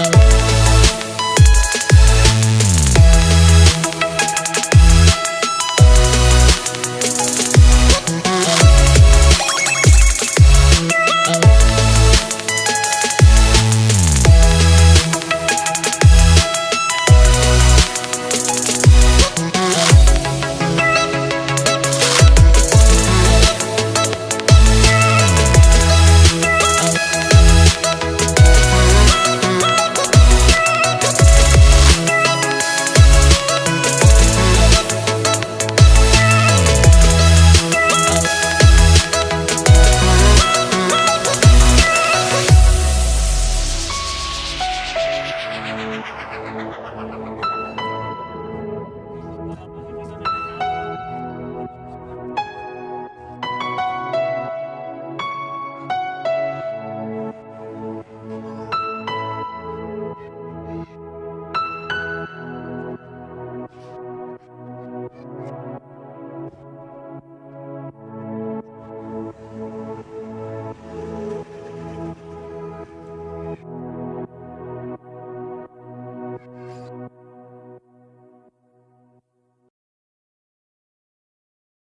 Oh.